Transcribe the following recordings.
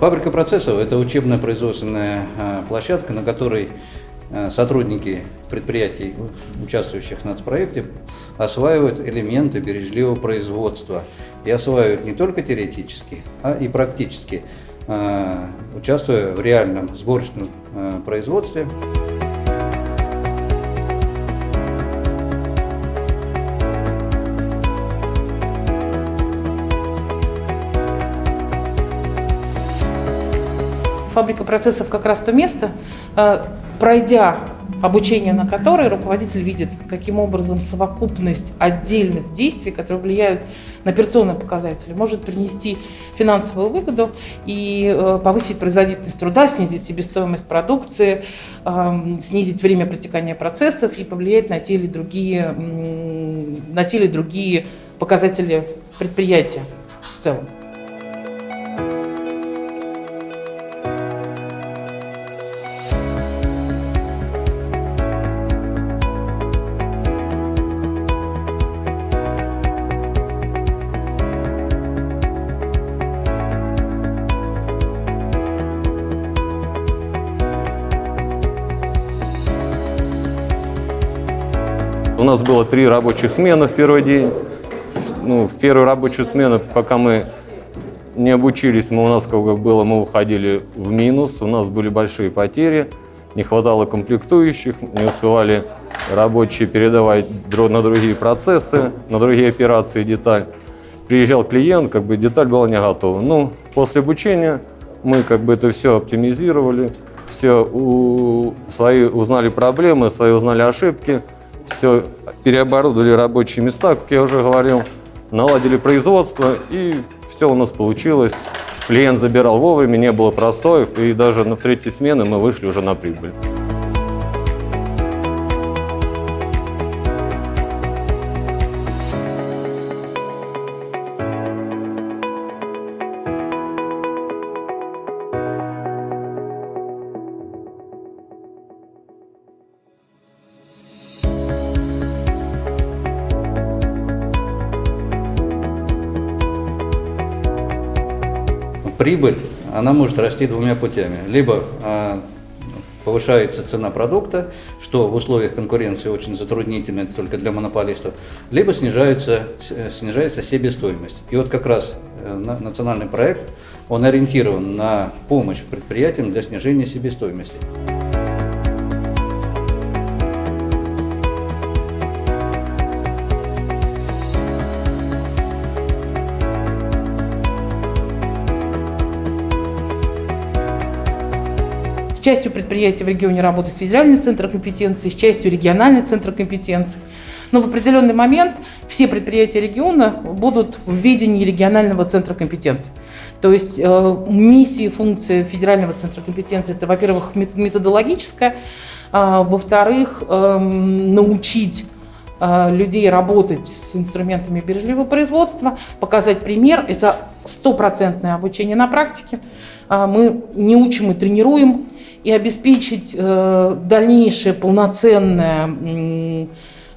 Фабрика процессов – это учебно-производственная а, площадка, на которой а, сотрудники предприятий, участвующих в нацпроекте, осваивают элементы бережливого производства. И осваивают не только теоретически, а и практически, а, участвуя в реальном сборочном производстве. Фабрика процессов как раз то место, э, пройдя обучение на которое руководитель видит, каким образом совокупность отдельных действий, которые влияют на операционные показатели, может принести финансовую выгоду и э, повысить производительность труда, снизить себестоимость продукции, эм, снизить время протекания процессов и повлиять на те или другие, на те или другие показатели предприятия в целом. У нас было три рабочих смены в первый день. Ну, в первую рабочую смену, пока мы не обучились, мы, у нас как бы было, мы уходили в минус, у нас были большие потери, не хватало комплектующих, не успевали рабочие передавать на другие процессы, на другие операции деталь. Приезжал клиент, как бы деталь была не готова. Ну, после обучения мы как бы это все оптимизировали, все у, свои узнали проблемы, свои узнали ошибки, все переоборудовали рабочие места, как я уже говорил, наладили производство, и все у нас получилось. Клиент забирал вовремя, не было простоев, и даже на третьей смены мы вышли уже на прибыль. Прибыль, она может расти двумя путями. Либо а, повышается цена продукта, что в условиях конкуренции очень затруднительно только для монополистов, либо снижается, снижается себестоимость. И вот как раз э, национальный проект, он ориентирован на помощь предприятиям для снижения себестоимости. Частью предприятий в регионе работает федеральный центр компетенции, с частью региональный центр компетенции. Но в определенный момент все предприятия региона будут в ведении регионального центра компетенции. То есть э, миссия функция федерального центра компетенции – это, во-первых, методологическая, а, во-вторых, э, научить людей работать с инструментами бережливого производства, показать пример. Это стопроцентное обучение на практике. А, мы не учим и тренируем и обеспечить э, дальнейшее полноценное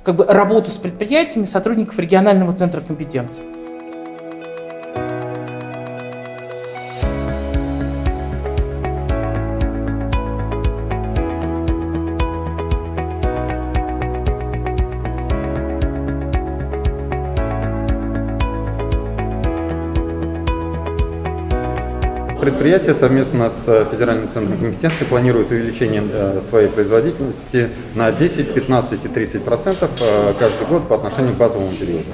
как бы, работу с предприятиями сотрудников регионального центра компетенции. Предприятие совместно с Федеральным центром компетенции планирует увеличение э, своей производительности на 10, 15 и 30 процентов э, каждый год по отношению к базовому периоду.